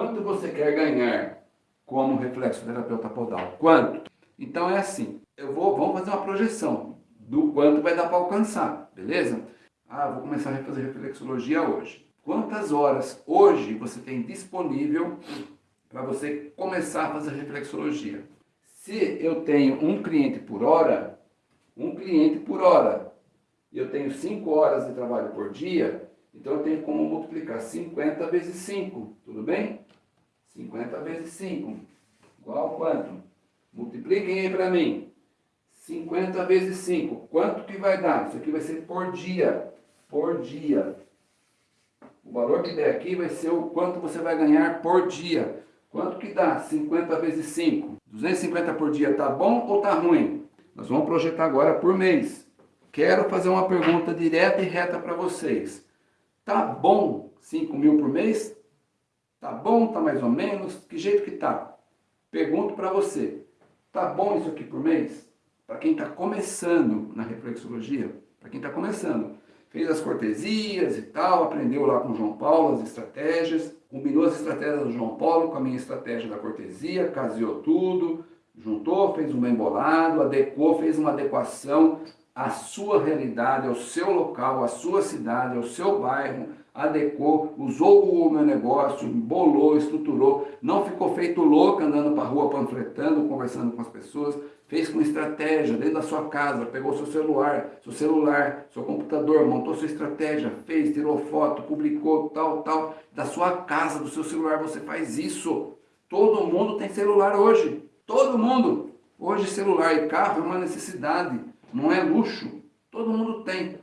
Quanto você quer ganhar como reflexoterapeuta podal? Quanto? Então é assim, eu vou, vamos fazer uma projeção do quanto vai dar para alcançar, beleza? Ah, vou começar a fazer reflexologia hoje. Quantas horas hoje você tem disponível para você começar a fazer reflexologia? Se eu tenho um cliente por hora, um cliente por hora, e eu tenho 5 horas de trabalho por dia, então eu tenho como multiplicar 50 vezes 5, tudo bem? 50 vezes 5, igual quanto? Multipliquem aí para mim. 50 vezes 5, quanto que vai dar? Isso aqui vai ser por dia, por dia. O valor que der aqui vai ser o quanto você vai ganhar por dia. Quanto que dá? 50 vezes 5. 250 por dia tá bom ou tá ruim? Nós vamos projetar agora por mês. Quero fazer uma pergunta direta e reta para vocês. Tá bom 5 mil por mês? Tá bom? Tá mais ou menos? Que jeito que tá? Pergunto para você. Tá bom isso aqui por mês? Para quem está começando na reflexologia, para quem está começando, fez as cortesias e tal, aprendeu lá com o João Paulo as estratégias, combinou as estratégias do João Paulo com a minha estratégia da cortesia, caseou tudo, juntou, fez um bem bolado, adequou, fez uma adequação à sua realidade, ao seu local, à sua cidade, ao seu bairro, adequou, usou o meu negócio, bolou, estruturou, não ficou feito louco andando para a rua panfletando, conversando com as pessoas, fez com estratégia dentro da sua casa, pegou seu celular, seu celular, seu computador, montou sua estratégia, fez, tirou foto, publicou, tal, tal, da sua casa, do seu celular, você faz isso. Todo mundo tem celular hoje, todo mundo. Hoje celular e carro é uma necessidade, não é luxo, todo mundo tem.